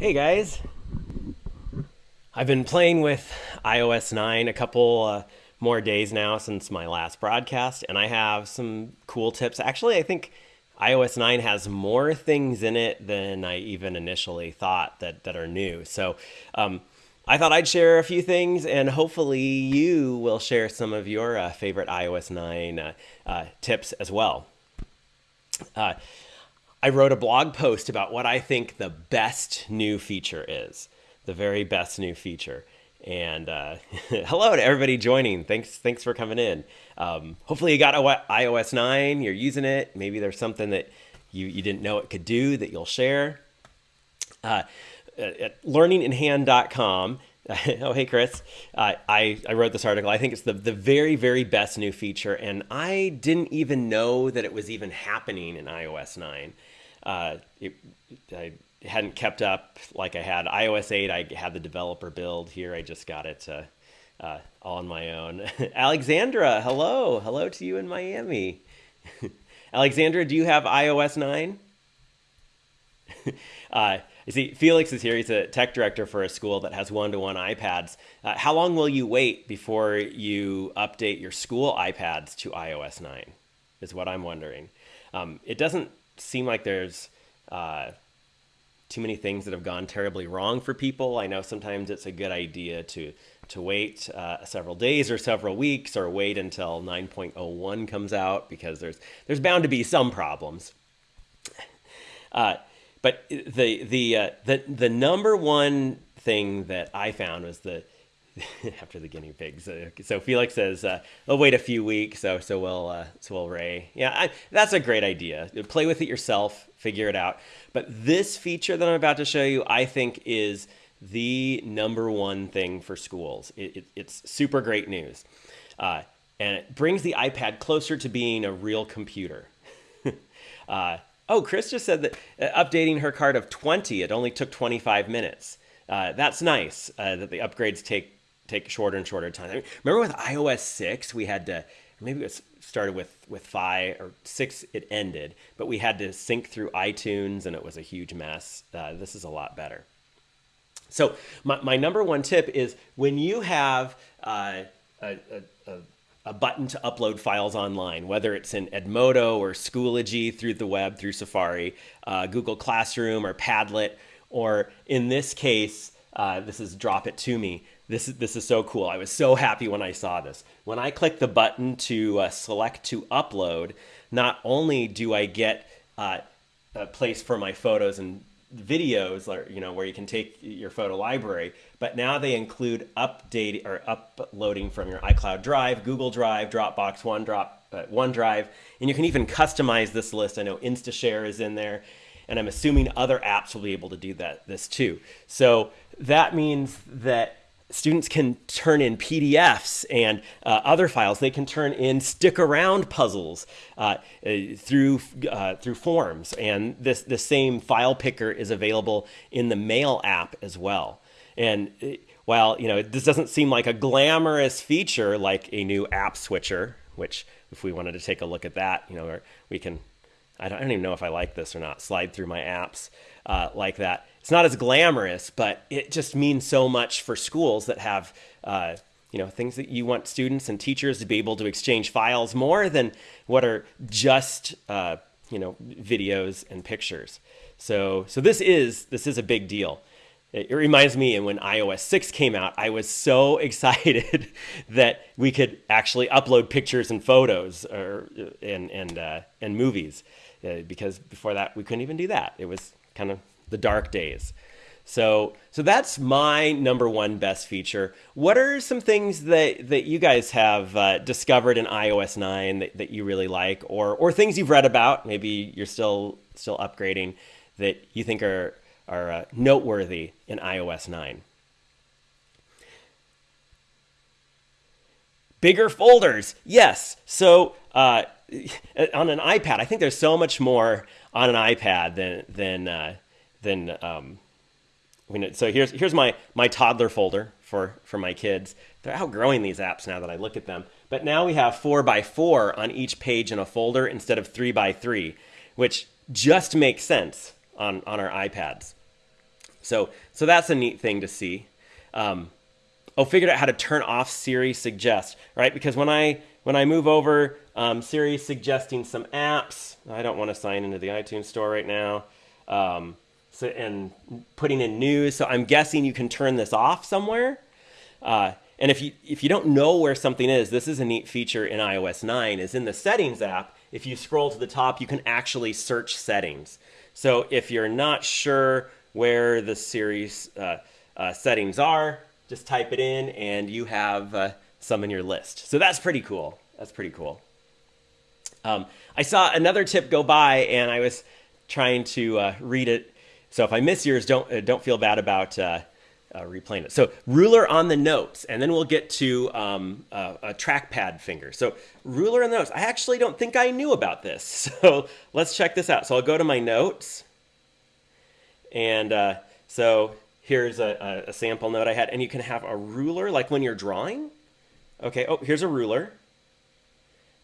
Hey guys. I've been playing with iOS 9 a couple uh, more days now since my last broadcast, and I have some cool tips. Actually, I think iOS 9 has more things in it than I even initially thought that, that are new. So um, I thought I'd share a few things, and hopefully you will share some of your uh, favorite iOS 9 uh, uh tips as well. Uh, I wrote a blog post about what I think the best new feature is, the very best new feature. And uh, hello to everybody joining. Thanks, thanks for coming in. Um, hopefully you got iOS 9, you're using it. Maybe there's something that you, you didn't know it could do that you'll share. Uh, at learninginhand.com, oh, hey, Chris. Uh, I, I wrote this article. I think it's the, the very, very best new feature. And I didn't even know that it was even happening in iOS 9 uh, it, I hadn't kept up like I had iOS 8. I had the developer build here. I just got it uh, uh, on my own. Alexandra, hello. Hello to you in Miami. Alexandra, do you have iOS 9? uh, you see, Felix is here. He's a tech director for a school that has one-to-one iPads. Uh, how long will you wait before you update your school iPads to iOS 9? Is what I'm wondering. Um, it doesn't seem like there's uh, too many things that have gone terribly wrong for people. I know sometimes it's a good idea to to wait uh, several days or several weeks or wait until 9.01 comes out because there's there's bound to be some problems. Uh, but the the uh, the the number one thing that I found was the after the guinea pigs. So Felix says, uh, "I'll wait a few weeks." So so will uh, so will Ray. Yeah, I, that's a great idea. Play with it yourself, figure it out. But this feature that I'm about to show you, I think, is the number one thing for schools. It, it, it's super great news, uh, and it brings the iPad closer to being a real computer. Uh, oh, Chris just said that uh, updating her card of 20, it only took 25 minutes. Uh, that's nice uh, that the upgrades take take shorter and shorter time. I mean, remember with iOS 6, we had to, maybe it started with, with 5 or 6, it ended, but we had to sync through iTunes and it was a huge mess. Uh, this is a lot better. So my, my number one tip is when you have uh, a, a, a, button to upload files online, whether it's in Edmodo or Schoology through the web, through Safari, uh, Google Classroom or Padlet, or in this case, uh, this is Drop It To Me, this is, this is so cool. I was so happy when I saw this. When I click the button to uh, select to upload, not only do I get uh, a place for my photos and videos, or, you know, where you can take your photo library, but now they include updating or uploading from your iCloud Drive, Google Drive, Dropbox, OneDrop, uh, OneDrive, and you can even customize this list. I know InstaShare is in there, and I'm assuming other apps will be able to do that this too. So that means that students can turn in PDFs and uh, other files. They can turn in stick around puzzles uh, uh, through uh, through forms, and this the same file picker is available in the Mail app as well. And uh, while you know this doesn't seem like a glamorous feature like a new app switcher, which if we wanted to take a look at that, you know, we can. I don't, I don't even know if I like this or not. Slide through my apps uh, like that it's not as glamorous, but it just means so much for schools that have, uh, you know, things that you want students and teachers to be able to exchange files more than what are just, uh, you know, videos and pictures. So, so this is this is a big deal. It, reminds me and when iOS 6 came out, I was so excited that we could actually upload pictures and photos or and and uh, and movies, uh, because before that we couldn't even do that. It was kind of the dark days. So, so that's my number one best feature. What are some things that, that you guys have uh, discovered in iOS 9 that, that you really like, or, or things you've read about, maybe you're still, still upgrading, that you think are, are uh, noteworthy in iOS 9? Bigger folders, yes. So uh, on an iPad, I think there's so much more on an iPad than, than, uh, then um, so here's here's my my toddler folder for for my kids. They're outgrowing these apps now that I look at them. But now we have four by four on each page in a folder instead of three by three, which just makes sense on on our iPads. So, so that's a neat thing to see. Um, oh, figured out how to turn off Siri suggest, right? Because when I when I move over, um, Siri suggesting some apps. I don't want to sign into the iTunes store right now. Um, so, and putting in news. So I'm guessing you can turn this off somewhere. Uh, and if you if you don't know where something is, this is a neat feature in iOS 9. Is in the Settings app. If you scroll to the top, you can actually search settings. So if you're not sure where the Siri's uh, uh, settings are, just type it in, and you have uh, some in your list. So that's pretty cool. That's pretty cool. Um, I saw another tip go by, and I was trying to uh, read it. So if I miss yours, don't uh, don't feel bad about uh, uh, replaying it. So ruler on the notes, and then we'll get to um, uh, a trackpad finger. So ruler on the notes. I actually don't think I knew about this. So let's check this out. So I'll go to my notes, and uh, so here's a, a, sample note I had, and you can have a ruler like when you're drawing. Okay. Oh, here's a ruler.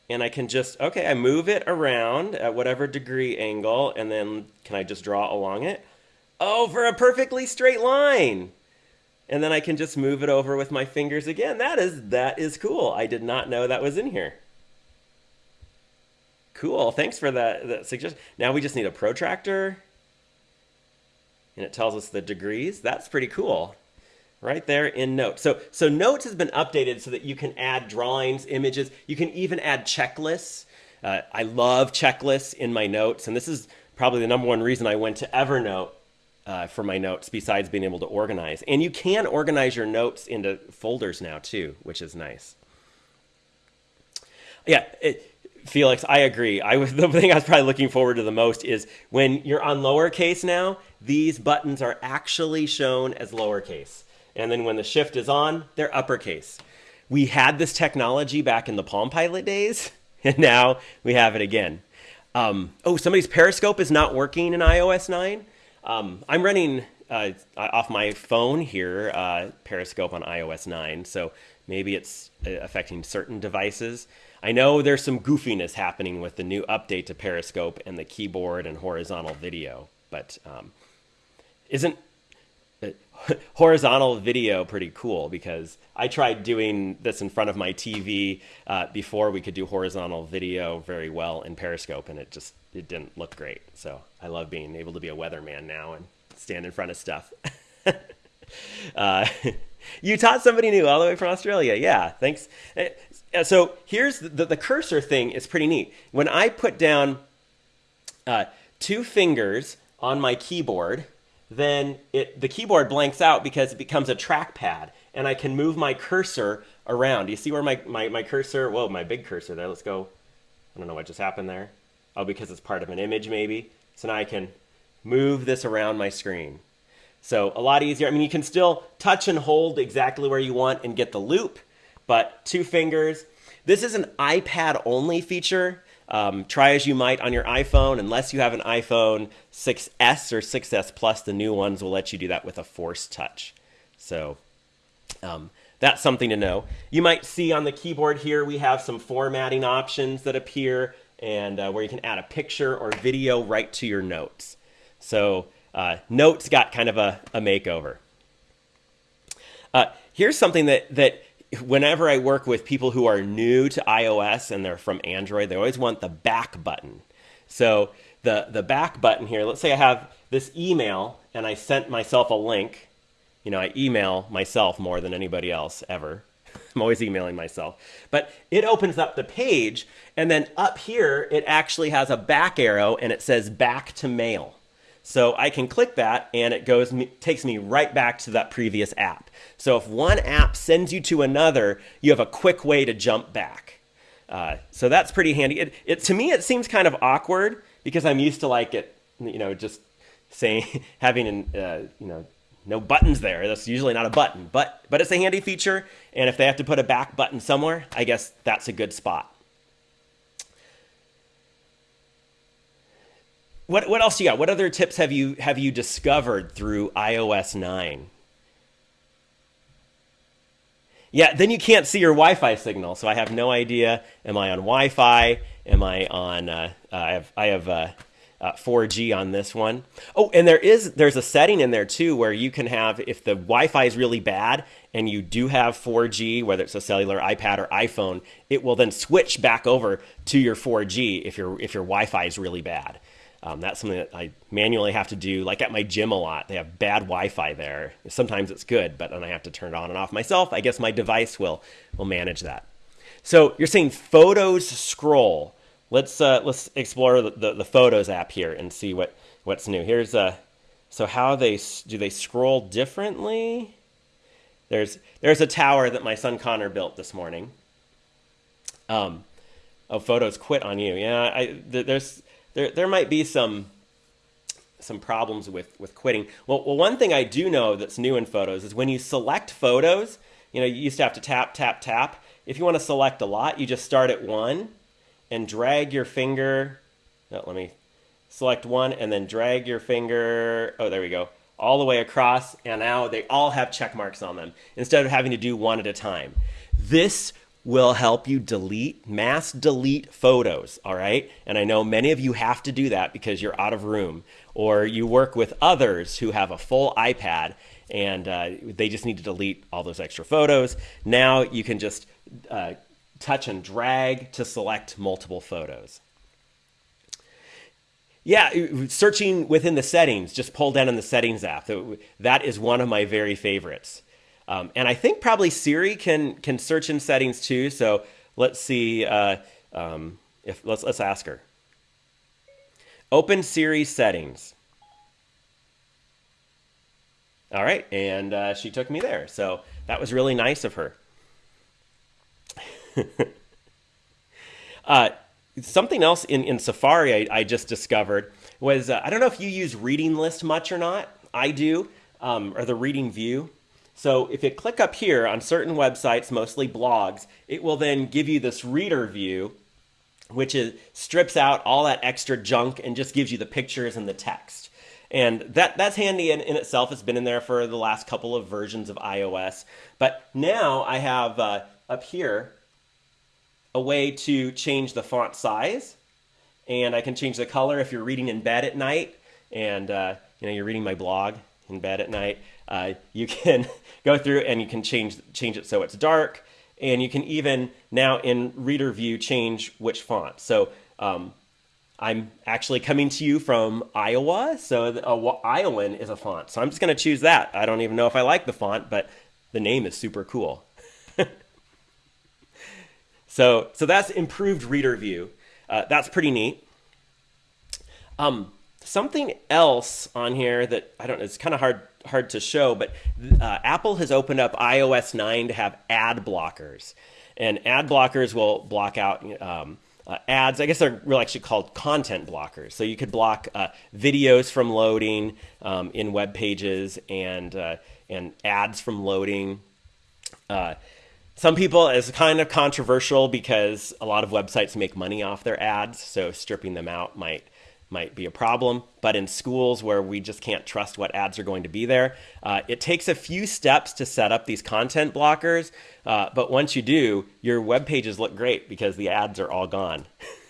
And I can just, okay, I move it around at whatever degree angle, and then can I just draw along it? Oh, for a perfectly straight line and then I can just move it over with my fingers again. That is that is cool. I did not know that was in here. Cool. Thanks for that, that suggestion. Now we just need a protractor. And it tells us the degrees. That's pretty cool. Right there in Notes. So so Notes has been updated so that you can add drawings, images. You can even add checklists. Uh, I love checklists in my notes, and this is probably the number one reason I went to Evernote uh, for my notes besides being able to organize. And you can organize your notes into folders now too, which is nice. Yeah, it, Felix, I agree. I was the thing I was probably looking forward to the most is when you're on lowercase now, these buttons are actually shown as lowercase. And then when the shift is on, they're uppercase. We had this technology back in the Palm Pilot days, and now we have it again. Um, oh, somebody's Periscope is not working in iOS 9. Um, I'm running uh, off my phone here, uh, Periscope on iOS 9, so maybe it's uh, affecting certain devices. I know there's some goofiness happening with the new update to Periscope and the keyboard and horizontal video, but um, isn't horizontal video pretty cool because I tried doing this in front of my TV uh, before we could do horizontal video very well in Periscope, and it just it didn't look great. So I love being able to be a weatherman now and stand in front of stuff. uh, you taught somebody new all the way from Australia. Yeah, thanks. Uh, so here's the, the cursor thing is pretty neat. When I put down uh, two fingers on my keyboard, then it, the keyboard blanks out because it becomes a trackpad and I can move my cursor around. You see where my, my, my cursor, whoa, my big cursor there, let's go. I don't know what just happened there. Oh, because it's part of an image maybe. So now I can move this around my screen. So a lot easier. I mean, you can still touch and hold exactly where you want and get the loupe, but two fingers. This is an iPad only feature. Um, try as you might on your iPhone, unless you have an iPhone 6S or 6S Plus, the new ones will let you do that with a force touch. So um, that's something to know. You might see on the keyboard here, we have some formatting options that appear and uh, where you can add a picture or video right to your notes. So uh, notes got kind of a, a makeover. Uh, here's something that, that whenever I work with people who are new to iOS and they're from Android, they always want the back button. So the, the back button here, let's say I have this email and I sent myself a link. You know, I email myself more than anybody else ever. I'm always emailing myself. But it opens up the page, and then up here, it actually has a back arrow and it says back to mail. So I can click that and it goes takes me right back to that previous app. So if one app sends you to another, you have a quick way to jump back. Uh, so that's pretty handy. It, it, to me, it seems kind of awkward because I'm used to like it, you know, just saying having an, uh, you know no buttons there. That's usually not a button, but but it's a handy feature. And if they have to put a back button somewhere, I guess that's a good spot. What what else you got? What other tips have you have you discovered through iOS 9? Yeah, then you can't see your Wi-Fi signal, so I have no idea. Am I on Wi-Fi? Am I on? Uh, uh, I have I have uh, uh, 4G on this one. Oh, and there is there's a setting in there too where you can have if the Wi-Fi is really bad and you do have 4G, whether it's a cellular iPad or iPhone, it will then switch back over to your 4G if your if your Wi-Fi is really bad. Um, that's something that I manually have to do. Like at my gym a lot, they have bad Wi-Fi there. Sometimes it's good, but then I have to turn it on and off myself. I guess my device will will manage that. So you're saying photos scroll. Let's uh, let's explore the, the, the, Photos app here and see what what's new. Here's a uh, so how they do they scroll differently? There's there's a tower that my son Connor built this morning. Um, oh, photos quit on you. Yeah, I there's there there might be some some problems with with quitting. Well, well, one thing I do know that's new in photos is when you select photos. You know, you used to have to tap tap tap. If you want to select a lot, you just start at one and drag your finger. No, let me select one and then drag your finger. Oh, there we go. All the way across, and now they all have check marks on them instead of having to do one at a time. This will help you delete, mass delete photos, all right? And I know many of you have to do that because you're out of room or you work with others who have a full iPad and uh, they just need to delete all those extra photos. Now you can just uh, touch and drag to select multiple photos. Yeah, searching within the settings, just pull down in the settings app. That is one of my very favorites. Um, and I think probably Siri can can search in settings too. So let's see uh, um, if let's let's ask her. Open Siri settings. All right, and uh, she took me there. So that was really nice of her. uh, something else in, in Safari I, I just discovered was uh, I don't know if you use reading list much or not. I do, um, or the reading view. So if you click up here on certain websites, mostly blogs, it will then give you this reader view, which is strips out all that extra junk and just gives you the pictures and the text. And that, that's handy in, in itself. It's been in there for the last couple of versions of iOS. But now I have uh, up here a way to change the font size. And I can change the color if you're reading in bed at night and uh, you know you're reading my blog in bed at night. Uh, you can go through and you can change change it so it's dark, and you can even now in Reader View change which font. So um, I'm actually coming to you from Iowa, so the, uh, Iowan is a font. So I'm just going to choose that. I don't even know if I like the font, but the name is super cool. so so that's improved Reader View. Uh, that's pretty neat. Um, something else on here that I don't it's kind of hard hard to show, but uh, Apple has opened up iOS 9 to have ad blockers. And ad blockers will block out um, uh, ads. I guess they're really actually called content blockers. So you could block uh, videos from loading um, in web pages and, uh, and ads from loading. Uh, some people it's kind of controversial because a lot of websites make money off their ads, so stripping them out might might be a problem. But in schools where we just can't trust what ads are going to be there, uh, it takes a few steps to set up these content blockers. Uh, but once you do, your web pages look great because the ads are all gone.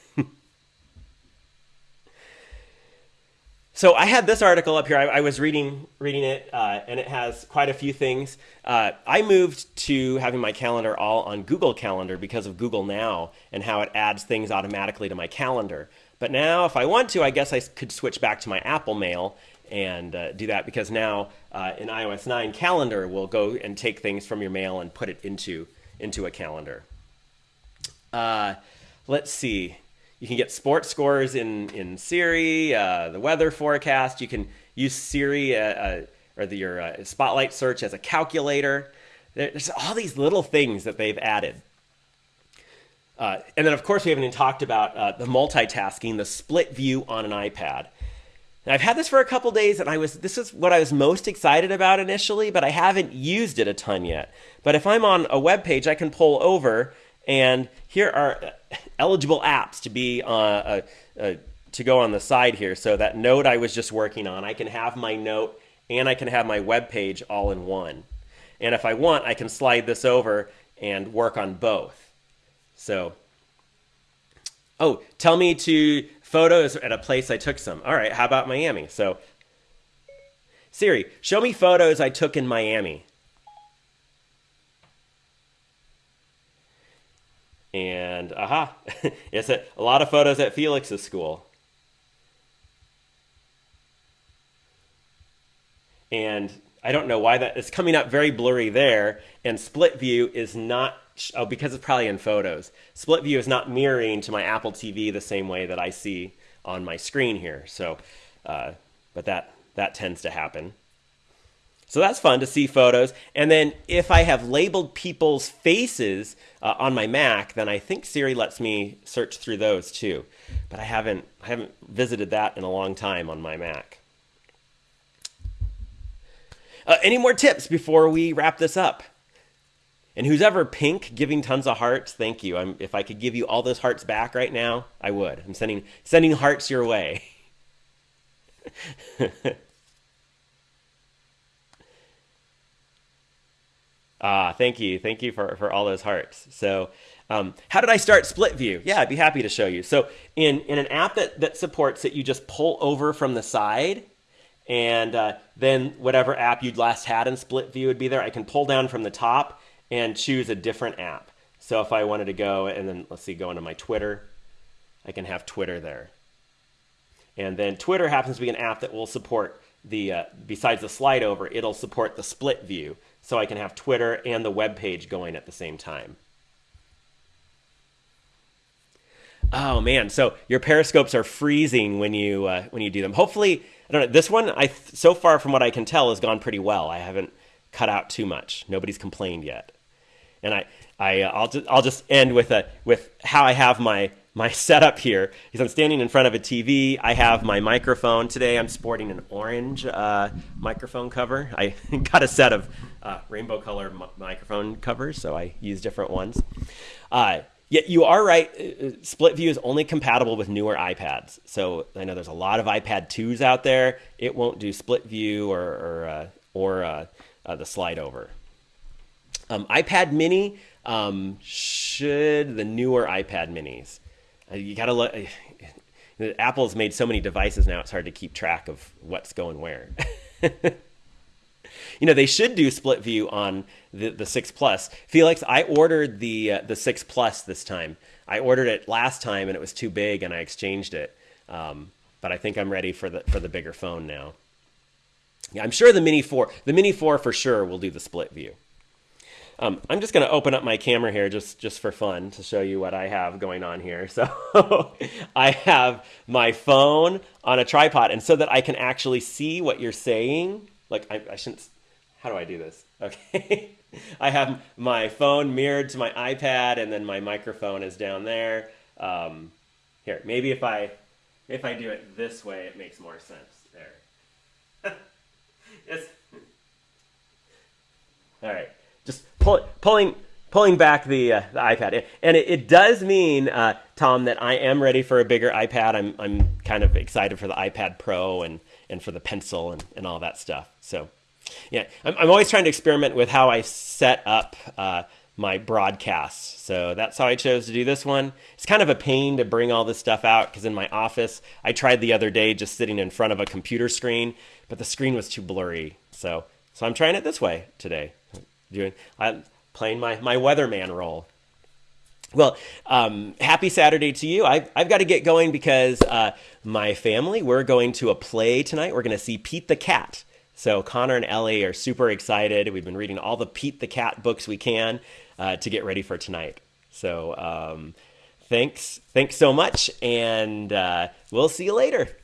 so I had this article up here. I, I was reading reading it, uh, and it has quite a few things. Uh, I moved to having my calendar all on Google Calendar because of Google Now and how it adds things automatically to my calendar. But now, if I want to, I guess I could switch back to my Apple Mail and uh, do that because now uh, in iOS 9, Calendar will go and take things from your mail and put it into into a calendar. Uh, let's see. You can get sports scores in in Siri, uh, the weather forecast. You can use Siri uh, uh, or the, your Spotlight search as a calculator. There's all these little things that they've added. Uh, and then, of course, we haven't even talked about uh, the multitasking, the split view on an iPad. I've had this for a couple days, and I was this is what I was most excited about initially, but I haven't used it a ton yet. But if I'm on a web page, I can pull over, and here are eligible apps to be uh, uh, uh, to go on the side here. So that note I was just working on, I can have my note and I can have my web page all in one. And if I want, I can slide this over and work on both. So, oh, tell me to photos at a place I took some. All right, how about Miami? So, Siri, show me photos I took in Miami. And aha, it's a, a lot of photos at Felix's school. And I don't know why that is coming up very blurry there. And split view is not, oh, because it's probably in photos. Split view is not mirroring to my Apple TV the same way that I see on my screen here. So, uh, but that, that tends to happen. So that's fun to see photos. And then if I have labeled people's faces uh, on my Mac, then I think Siri lets me search through those too. But I haven't, I haven't visited that in a long time on my Mac. Uh, any more tips before we wrap this up? And who's ever pink giving tons of hearts, thank you. I'm, if I could give you all those hearts back right now, I would. I'm sending sending hearts your way. Ah, thank you. Thank you for, for all those hearts. So, um, how did I start Split View? Yeah, I'd be happy to show you. So, in, in an app that, that supports it, you just pull over from the side, and uh, then whatever app you'd last had in Split View would be there. I can pull down from the top and choose a different app. So, if I wanted to go and then, let's see, go into my Twitter, I can have Twitter there. And then Twitter happens to be an app that will support the, uh, besides the slide over, it'll support the split view so I can have Twitter and the web page going at the same time. Oh man, so your periscopes are freezing when you uh, when you do them. Hopefully, I don't know. This one, I so far from what I can tell, has gone pretty well. I haven't cut out too much. Nobody's complained yet, and I I uh, I'll just I'll just end with a with how I have my my setup here is I'm standing in front of a TV. I have my microphone today. I'm sporting an orange uh, microphone cover. I got a set of uh, rainbow color microphone covers, so I use different ones. Uh, yet you are right. Uh, uh, split view is only compatible with newer iPads. So I know there's a lot of iPad 2s out there. It won't do split view or or, uh, or the slide over. Um, iPad Mini um, should the newer iPad Minis. Uh, you got to look. Apple's made so many devices now; it's hard to keep track of what's going where. you know, they should do split view on the the six plus. Felix, I ordered the uh, the six plus this time. I ordered it last time and it was too big, and I exchanged it. Um, but I think I'm ready for the for the bigger phone now. Yeah, I'm sure the Mini Four, the Mini Four for sure will do the split view. Um, I'm just going to open up my camera here just, just for fun to show you what I have going on here. So I have my phone on a tripod, and so that I can actually see what you're saying, like I, I shouldn't, how do I do this? Okay. I have my phone mirrored to my iPad, and then my microphone is down there. Um, here, maybe if I, if I do it this way, it makes more sense. There. yes. All right pull, pulling pulling back the, uh, the iPad. And it, it does mean, uh, Tom, that I am ready for a bigger iPad. I'm, I'm kind of excited for the iPad Pro and, and for the pencil and, and all that stuff. So, yeah, I'm, I'm always trying to experiment with how I set up uh, my broadcasts. So that's how I chose to do this one. It's kind of a pain to bring all this stuff out because in my office, I tried the other day just sitting in front of a computer screen, but the screen was too blurry. So, so I'm trying it this way today doing I, playing my my weatherman role. Well, um, happy Saturday to you. I've, I've got to get going because uh, my family, we're going to a play tonight. We're going to see Pete the Cat. So Connor and Ellie are super excited. We've been reading all the Pete the Cat books we can uh, to get ready for tonight. So um, thanks, thanks so much, and uh, we'll see you later.